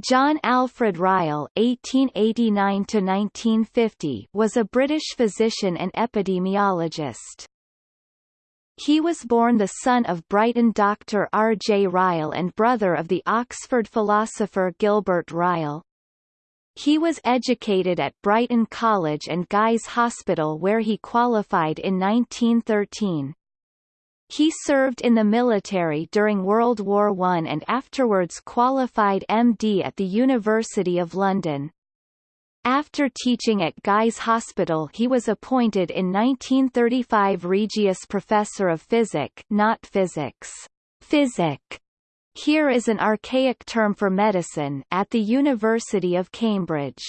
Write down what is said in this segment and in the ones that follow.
John Alfred Ryle (1889–1950) was a British physician and epidemiologist. He was born the son of Brighton doctor R. J. Ryle and brother of the Oxford philosopher Gilbert Ryle. He was educated at Brighton College and Guy's Hospital where he qualified in 1913. He served in the military during World War I and afterwards qualified MD at the University of London. After teaching at Guy's Hospital he was appointed in 1935 Regius Professor of Physic not physics. Physic. Here is an archaic term for medicine at the University of Cambridge.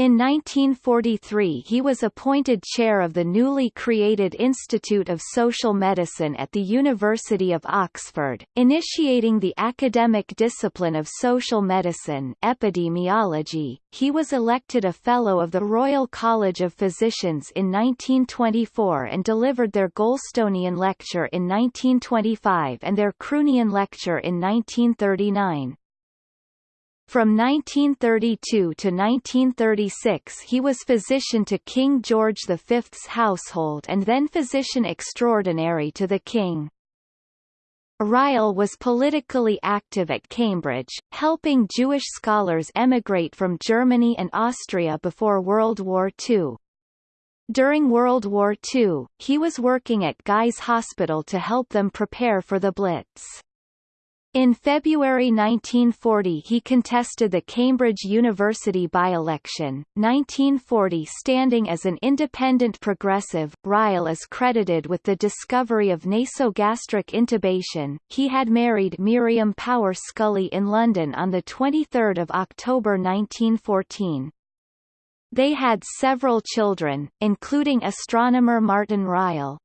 In 1943 he was appointed chair of the newly created Institute of Social Medicine at the University of Oxford, initiating the academic discipline of social medicine epidemiology. He was elected a Fellow of the Royal College of Physicians in 1924 and delivered their Goulstonian Lecture in 1925 and their Croonian Lecture in 1939. From 1932 to 1936 he was physician to King George V's household and then physician extraordinary to the king. Ryle was politically active at Cambridge, helping Jewish scholars emigrate from Germany and Austria before World War II. During World War II, he was working at Guy's Hospital to help them prepare for the Blitz. In February 1940 he contested the Cambridge University by-election, 1940 standing as an independent progressive. Ryle is credited with the discovery of nasogastric intubation. He had married Miriam Power Scully in London on 23 October 1914. They had several children, including astronomer Martin Ryle.